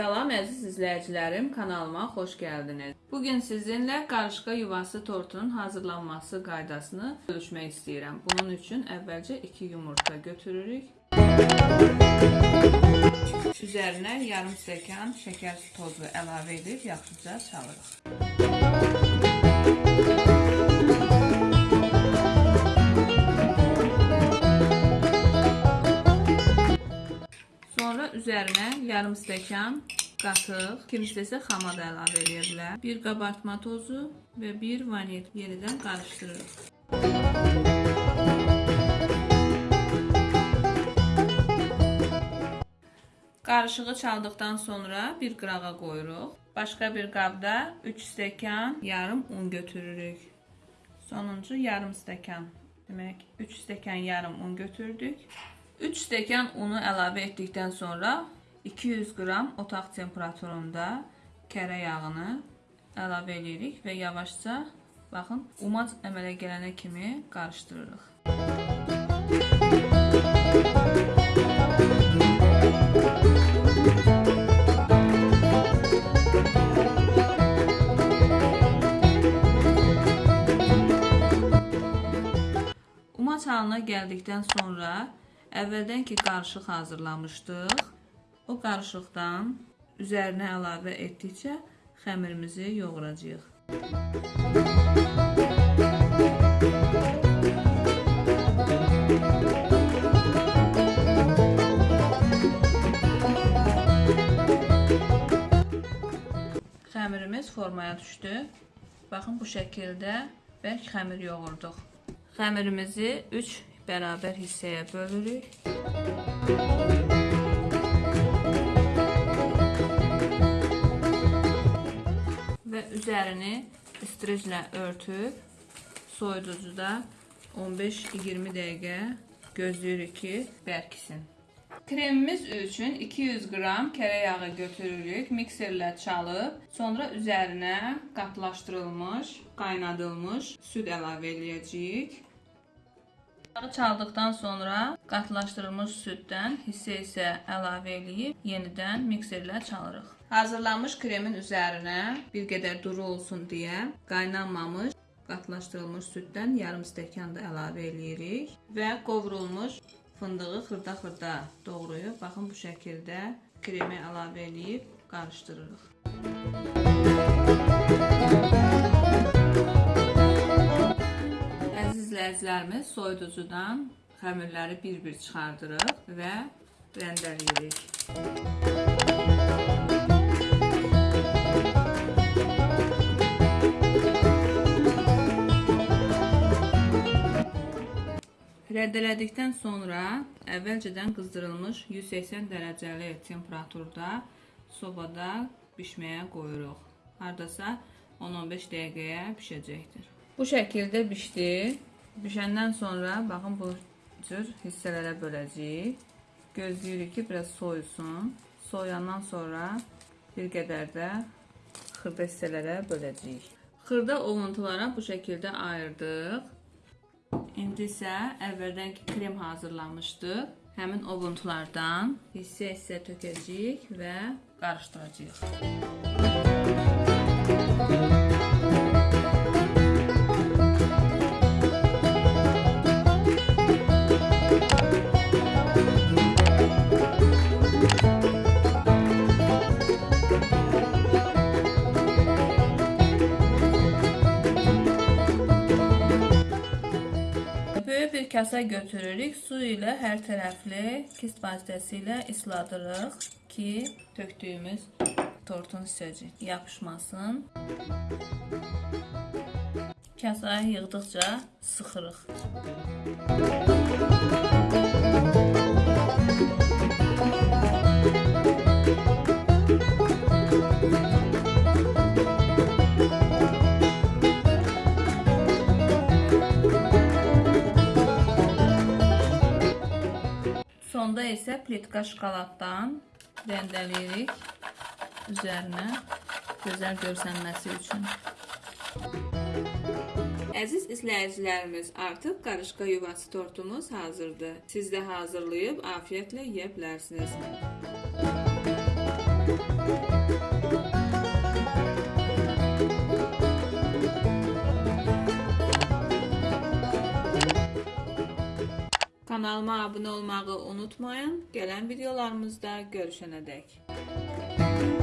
Salam əziz izləyicilərim, kanalıma xoş gəldiniz. Bugün sizinlə qarışqa yuvası tortunun hazırlanması qaydasını bölüşmək istəyirəm. Bunun üçün əvvəlcə 2 yumurta götürürük. Üzərinə yarım stəkan şəkər tozu əlavə edib yaxşıca çalırıq. Sonra üzərinə yarım stəkan qatıq, kimisi isə xama da əlavə edə bilər. Bir qabartma tozu və bir vanil yenidən qarışdırırıq. Qarışığı çaldıqdan sonra bir qırağa qoyuruq. Başqa bir qabda 3 stəkan yarım un götürürük. Sonuncu yarım stəkan. Demək 3 stəkan yarım un götürdük. 3 stəkan unu əlavə etdikdən sonra 200 qram otaq temperaturunda kərə yağını əlavə edirik və yavaşca baxın umac əmələ gələnə kimi qarışdırırıq. Umac halına gəldikdən sonra əvvəldən ki qarışıq hazırlamışdıq. O qarışıqdan üzərinə əlavə etdikcə xəmirimizi yoğuracağıq. Xəmirimiz formaya düşdü. Baxın bu şəkildə bərk xəmir yoğurduq. Xəmirimizi 3 bərabər hissəyə bölürük. Və üzərini istriclə örtüb soyuducuda 15-20 dəqiqə gözləyirik ki, bərkisin. Kremimiz üçün 200 qram kərə yağı götürürük, mikserlə çalıb, sonra üzərinə qatlaşdırılmış, qaynadılmış süd əlavə eləyəcəyik. Yağı çaldıqdan sonra qatlaşdırılmış süddən hissə isə əlavə eləyib yenidən mikserlə çalırıq. Hazırlanmış kremin üzərinə bir qədər duru olsun deyə qaynanmamış qatlaşdırılmış süddən yarım stəkan da əlavə eləyirik və qovrulmuş fındığı xırda-xırda doğrayıb baxın bu şəkildə kremi əlavə eləyib qarışdırırıq. Əziz izləyicilərimiz, soyuducudan xəmirləri bir-bir çıxardırıq və rəndələyirik. Rəddələdikdən sonra əvvəlcədən qızdırılmış 180 dərəcəli temperaturda sobada bişməyə qoyuruq. Hardasa 10-15 dəqiqəyə bişəcəkdir. Bu şəkildə bişdi. Bişəndən sonra baxın bu cür hissələrə böləcəyik. Gözləyirik ki, biraz soyusun. Soyandan sonra bir qədər də xırda hissələrə böləcəyik. Xırda ovuntulara bu şəkildə ayırdıq. İndi isə əvvəldən ki krem hazırlamışdıq. Həmin ovuntulardan hissə-hissə tökəcəyik və qarışdıracağıq. Böyük kasa götürürük. Su ilə hər tərəfli kist vasitəsilə isladırıq ki, tökdüyümüz tortun hissəcik yapışmasın. Kasaya yığdıqca sıxırıq. Sonda isə plitka şokoladdan rəndələyirik üzərinə gözəl görsənməsi üçün. Əziz izləyicilərimiz, artıq qarışqa yuvası tortumuz hazırdır. Siz də hazırlayıb afiyetlə yeyə bilərsiniz. Kanalıma abunə olmağı unutmayın. Gələn videolarımızda görüşənədək.